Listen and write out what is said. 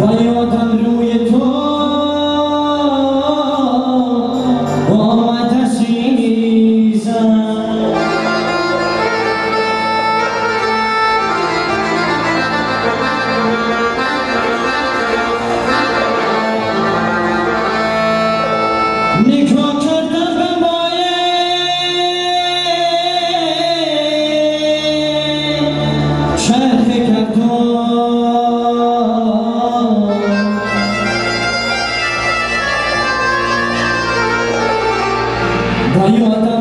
Пані Олександрю 啊！一万多。